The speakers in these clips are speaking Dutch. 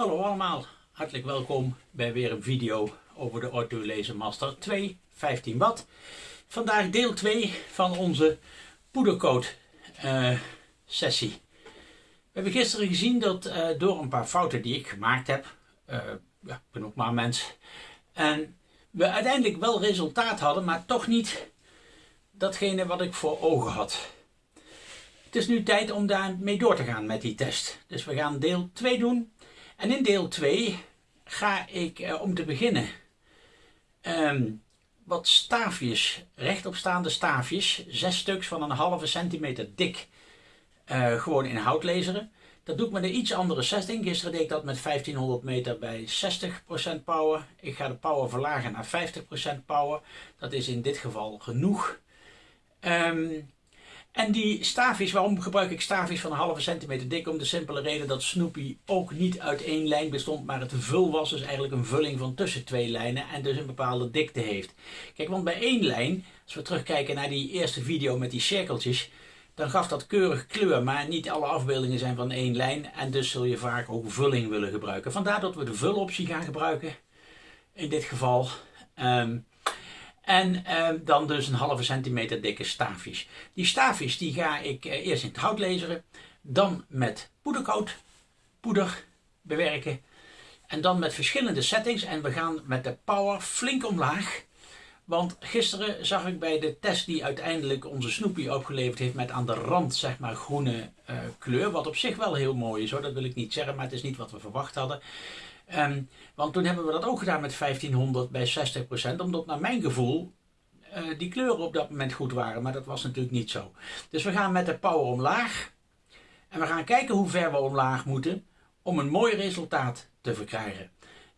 Hallo allemaal, hartelijk welkom bij weer een video over de Ortho Laser Master 2 15 watt. Vandaag deel 2 van onze poedercoat uh, sessie. We hebben gisteren gezien dat uh, door een paar fouten die ik gemaakt heb, uh, ja, ik ben ook maar mens, en we uiteindelijk wel resultaat hadden, maar toch niet datgene wat ik voor ogen had. Het is nu tijd om daarmee door te gaan met die test. Dus we gaan deel 2 doen. En in deel 2 ga ik eh, om te beginnen um, wat staafjes, rechtopstaande staafjes, zes stuks van een halve centimeter dik, uh, gewoon in hout laseren. Dat doe ik met een iets andere setting. Gisteren deed ik dat met 1500 meter bij 60% power. Ik ga de power verlagen naar 50% power. Dat is in dit geval genoeg. Um, en die staafjes, waarom gebruik ik staafjes van een halve centimeter dik? Om de simpele reden dat Snoopy ook niet uit één lijn bestond, maar het vul was. Dus eigenlijk een vulling van tussen twee lijnen en dus een bepaalde dikte heeft. Kijk, want bij één lijn, als we terugkijken naar die eerste video met die cirkeltjes, dan gaf dat keurig kleur, maar niet alle afbeeldingen zijn van één lijn. En dus zul je vaak ook vulling willen gebruiken. Vandaar dat we de vuloptie gaan gebruiken. In dit geval. Um, en ehm, dan dus een halve centimeter dikke staafjes. Die staafjes die ga ik eh, eerst in het hout laseren. Dan met poedercoat, poeder bewerken. En dan met verschillende settings. En we gaan met de power flink omlaag. Want gisteren zag ik bij de test die uiteindelijk onze Snoopy opgeleverd heeft met aan de rand zeg maar groene uh, kleur. Wat op zich wel heel mooi is hoor, dat wil ik niet zeggen, maar het is niet wat we verwacht hadden. Um, want toen hebben we dat ook gedaan met 1500 bij 60%, omdat naar mijn gevoel uh, die kleuren op dat moment goed waren. Maar dat was natuurlijk niet zo. Dus we gaan met de power omlaag. En we gaan kijken hoe ver we omlaag moeten om een mooi resultaat te verkrijgen.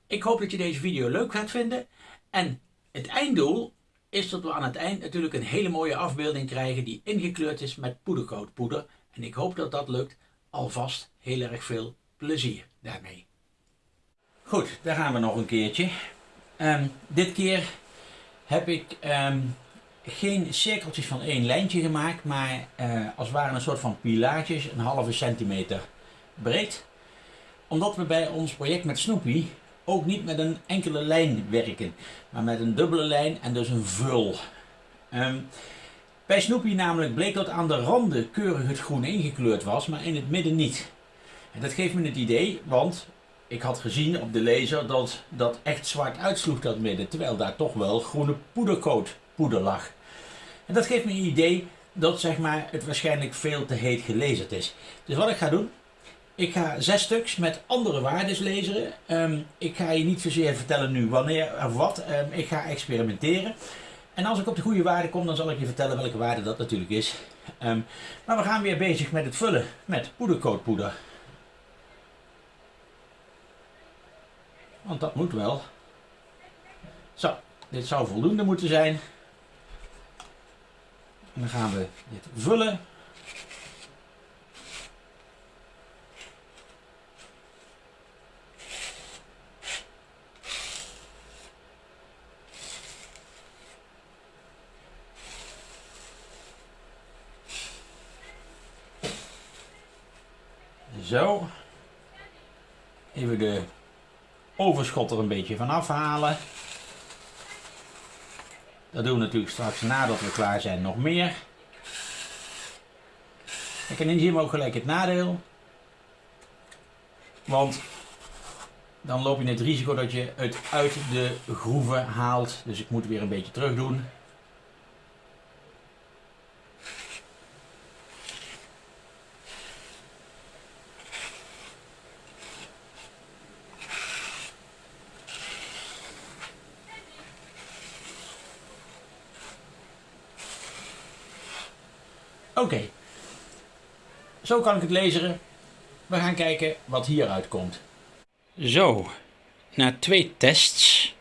Ik hoop dat je deze video leuk gaat vinden. En het einddoel is dat we aan het eind natuurlijk een hele mooie afbeelding krijgen die ingekleurd is met poedercoatpoeder. En ik hoop dat dat lukt. Alvast heel erg veel plezier daarmee. Goed, daar gaan we nog een keertje. Um, dit keer heb ik um, geen cirkeltjes van één lijntje gemaakt, maar uh, als het ware een soort van pilaartjes, een halve centimeter breed. Omdat we bij ons project met Snoopy ook niet met een enkele lijn werken, maar met een dubbele lijn en dus een vul. Um, bij Snoopy namelijk bleek dat aan de randen keurig het groen ingekleurd was, maar in het midden niet. En dat geeft me het idee, want ik had gezien op de laser dat dat echt zwart uitsloeg dat midden, terwijl daar toch wel groene poedercoat poeder lag. En dat geeft me een idee dat zeg maar, het waarschijnlijk veel te heet gelezerd is. Dus wat ik ga doen, ik ga zes stuks met andere waardes lezen. Um, ik ga je niet zozeer vertellen nu wanneer of wat. Um, ik ga experimenteren. En als ik op de goede waarde kom, dan zal ik je vertellen welke waarde dat natuurlijk is. Um, maar we gaan weer bezig met het vullen met poedercoatpoeder. Want dat moet wel. Zo, dit zou voldoende moeten zijn. En dan gaan we dit vullen. Zo. Even de overschot er een beetje van afhalen. Dat doen we natuurlijk straks nadat we klaar zijn nog meer. En in zien we ook gelijk het nadeel. Want dan loop je het risico dat je het uit de groeven haalt. Dus ik moet weer een beetje terug doen. Oké. Zo kan ik het lezen. We gaan kijken wat hieruit komt. Zo, na twee tests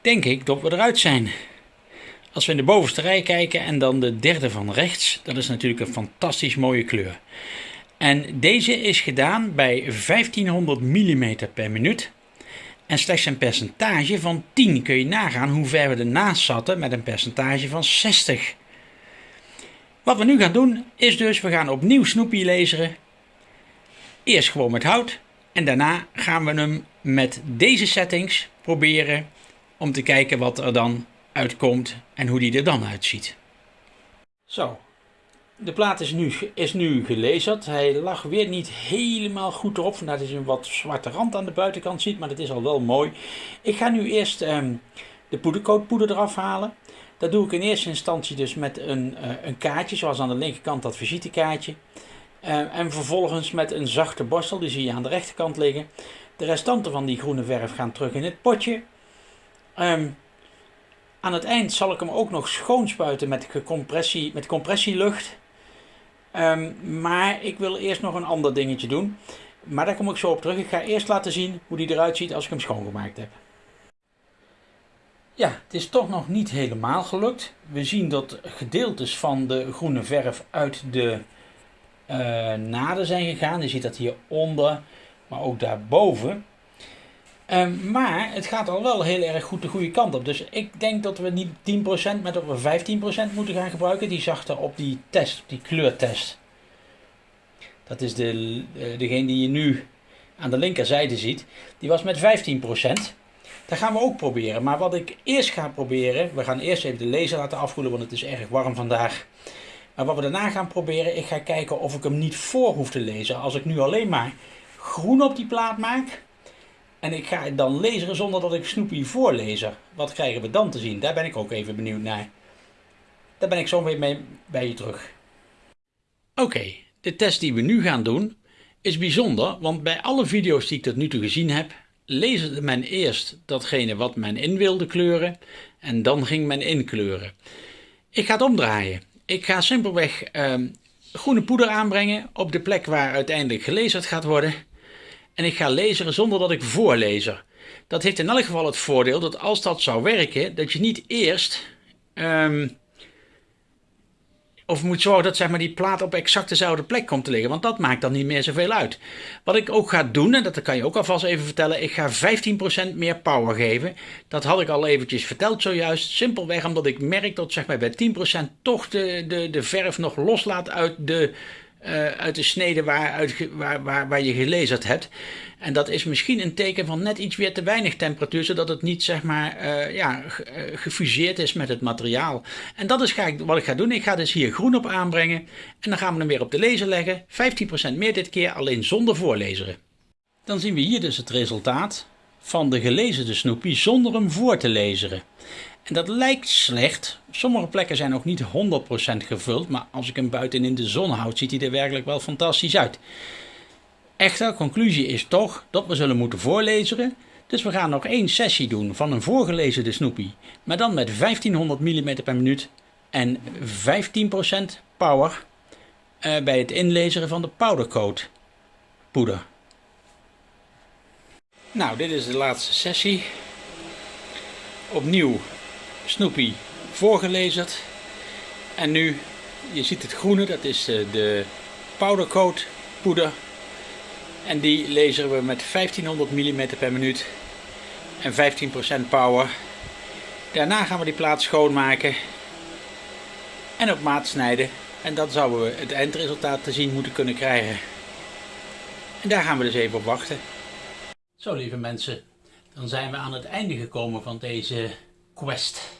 denk ik dat we eruit zijn. Als we in de bovenste rij kijken en dan de derde van rechts, dat is natuurlijk een fantastisch mooie kleur. En deze is gedaan bij 1500 mm per minuut. En slechts een percentage van 10 kun je nagaan hoe ver we ernaast zaten met een percentage van 60. Wat we nu gaan doen is dus, we gaan opnieuw Snoopy laseren. Eerst gewoon met hout En daarna gaan we hem met deze settings proberen om te kijken wat er dan uitkomt en hoe die er dan uitziet. Zo, de plaat is nu, is nu gelezerd. Hij lag weer niet helemaal goed erop, vandaar dat je een wat zwarte rand aan de buitenkant ziet, maar dat is al wel mooi. Ik ga nu eerst um, de poedercoatpoeder eraf halen. Dat doe ik in eerste instantie dus met een, uh, een kaartje, zoals aan de linkerkant dat visitekaartje. Uh, en vervolgens met een zachte borstel, die zie je aan de rechterkant liggen. De restanten van die groene verf gaan terug in het potje. Um, aan het eind zal ik hem ook nog schoonspuiten met, compressie, met compressielucht. Um, maar ik wil eerst nog een ander dingetje doen. Maar daar kom ik zo op terug. Ik ga eerst laten zien hoe die eruit ziet als ik hem schoongemaakt heb. Ja, het is toch nog niet helemaal gelukt. We zien dat gedeeltes van de groene verf uit de uh, naden zijn gegaan. Je ziet dat hieronder, maar ook daarboven. Um, maar het gaat al wel heel erg goed de goede kant op. Dus ik denk dat we niet 10%, maar dat we 15% moeten gaan gebruiken. Die zag er op die test, op die kleurtest. Dat is de, uh, degene die je nu aan de linkerzijde ziet. Die was met 15%. Dat gaan we ook proberen. Maar wat ik eerst ga proberen, we gaan eerst even de laser laten afkoelen, want het is erg warm vandaag. Maar wat we daarna gaan proberen, ik ga kijken of ik hem niet voor hoef te lezen. Als ik nu alleen maar groen op die plaat maak, en ik ga het dan lezen zonder dat ik Snoopy voorlezer. Wat krijgen we dan te zien? Daar ben ik ook even benieuwd naar. Daar ben ik zo weer mee bij je terug. Oké, de test die we nu gaan doen is bijzonder, want bij alle video's die ik tot nu toe gezien heb, lezen men eerst datgene wat men in wilde kleuren en dan ging men inkleuren. Ik ga het omdraaien. Ik ga simpelweg ehm, groene poeder aanbrengen op de plek waar uiteindelijk gelezerd gaat worden en ik ga lezen zonder dat ik voorlezer. Dat heeft in elk geval het voordeel dat als dat zou werken, dat je niet eerst um, of moet zorgen dat zeg maar, die plaat op exact dezelfde plek komt te liggen. Want dat maakt dan niet meer zoveel uit. Wat ik ook ga doen, en dat kan je ook alvast even vertellen. Ik ga 15% meer power geven. Dat had ik al eventjes verteld zojuist. Simpelweg omdat ik merk dat zeg maar, bij 10% toch de, de, de verf nog loslaat uit de uh, uit de snede waar, uit, waar, waar, waar je gelezerd hebt. En dat is misschien een teken van net iets weer te weinig temperatuur, zodat het niet zeg maar uh, ja, eh, gefuseerd is met het materiaal. En dat is ga ik, wat ik ga doen. Ik ga dus hier groen op aanbrengen en dan gaan we hem weer op de lezer leggen. 15% meer dit keer, alleen zonder voorlezeren. Dan zien we hier dus het resultaat van de gelezerde Snoopy zonder hem voor te lezen. En dat lijkt slecht. Sommige plekken zijn nog niet 100% gevuld, maar als ik hem buiten in de zon houd, ziet hij er werkelijk wel fantastisch uit. Echter, conclusie is toch dat we zullen moeten voorlezen. Dus we gaan nog één sessie doen van een voorgelezen Snoopy, maar dan met 1500 mm per minuut en 15% power uh, bij het inlezen van de powdercoat poeder. Nou, dit is de laatste sessie. Opnieuw Snoopy voorgelezerd. En nu, je ziet het groene, dat is de, de powdercoat poeder. En die laseren we met 1500 mm per minuut en 15% power. Daarna gaan we die plaat schoonmaken en op maat snijden. En dan zouden we het eindresultaat te zien moeten kunnen krijgen. En daar gaan we dus even op wachten. Zo lieve mensen, dan zijn we aan het einde gekomen van deze quest.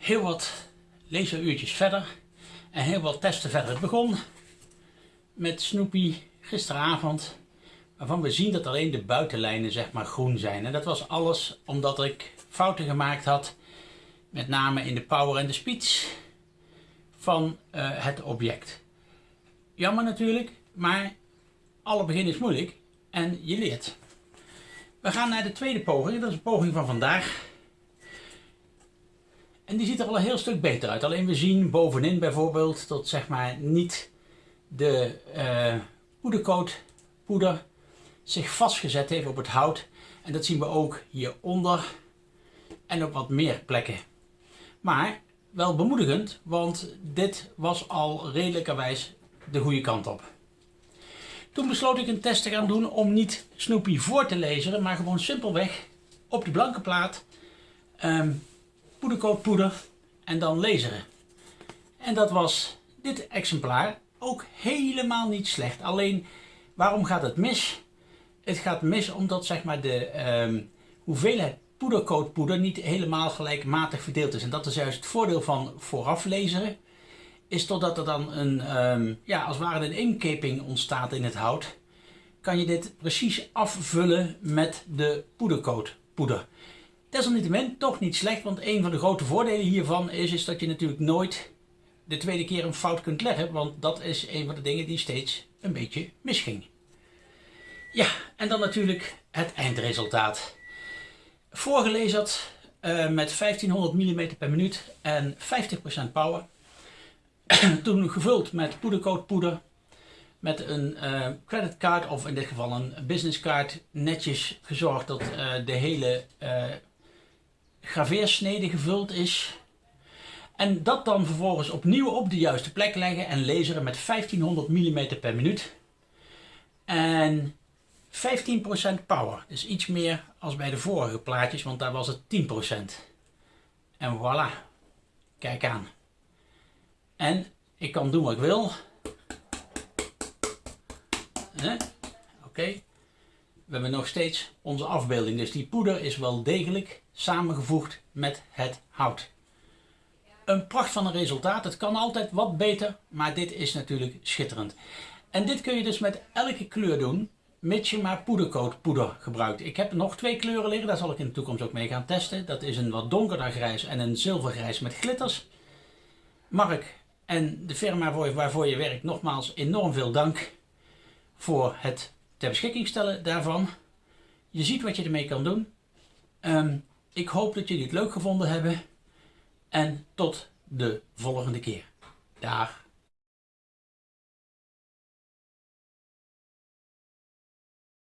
Heel wat laseruurtjes verder en heel wat testen verder. Het begon met Snoopy gisteravond, waarvan we zien dat alleen de buitenlijnen zeg maar groen zijn. En dat was alles omdat ik fouten gemaakt had, met name in de power en de speeds van uh, het object. Jammer natuurlijk, maar alle begin is moeilijk en je leert. We gaan naar de tweede poging, dat is een poging van vandaag. En die ziet er al een heel stuk beter uit. Alleen we zien bovenin bijvoorbeeld dat zeg maar niet de uh, poedercoat poeder zich vastgezet heeft op het hout. En dat zien we ook hieronder en op wat meer plekken. Maar wel bemoedigend, want dit was al redelijkerwijs de goede kant op. Toen besloot ik een test te gaan doen om niet Snoopy voor te lezen, maar gewoon simpelweg op die blanke plaat um, poeder en dan laseren. En dat was dit exemplaar ook helemaal niet slecht. Alleen waarom gaat het mis? het gaat mis omdat zeg maar, de ehm, hoeveelheid poedercoatpoeder niet helemaal gelijkmatig verdeeld is. En dat is juist het voordeel van vooraf lezen. Is totdat er dan een, ehm, ja, als ware een inkeping ontstaat in het hout. Kan je dit precies afvullen met de poedercoatpoeder. Desalniettemin toch niet slecht, want een van de grote voordelen hiervan is, is dat je natuurlijk nooit de tweede keer een fout kunt leggen. Want dat is een van de dingen die steeds een beetje misging. Ja, en dan natuurlijk het eindresultaat. Voorgelezerd uh, met 1500 mm per minuut en 50% power. Toen gevuld met poedercoatpoeder. Met een uh, creditcard of in dit geval een businesscard. Netjes gezorgd dat uh, de hele graveersnede gevuld is. En dat dan vervolgens opnieuw op de juiste plek leggen en laseren met 1500 mm per minuut. En 15% power. Dus iets meer als bij de vorige plaatjes, want daar was het 10%. En voilà. Kijk aan. En ik kan doen wat ik wil. Oké. We hebben nog steeds onze afbeelding. Dus die poeder is wel degelijk samengevoegd met het hout. Een pracht van een resultaat. Het kan altijd wat beter, maar dit is natuurlijk schitterend. En dit kun je dus met elke kleur doen mits je maar poedercoat poeder gebruikt. Ik heb nog twee kleuren liggen, daar zal ik in de toekomst ook mee gaan testen. Dat is een wat donkerder grijs en een zilvergrijs met glitters. Mark en de firma waarvoor je werkt, nogmaals enorm veel dank voor het ter beschikking stellen daarvan. Je ziet wat je ermee kan doen. Ehm, ik hoop dat jullie het leuk gevonden hebben. En tot de volgende keer. Dag.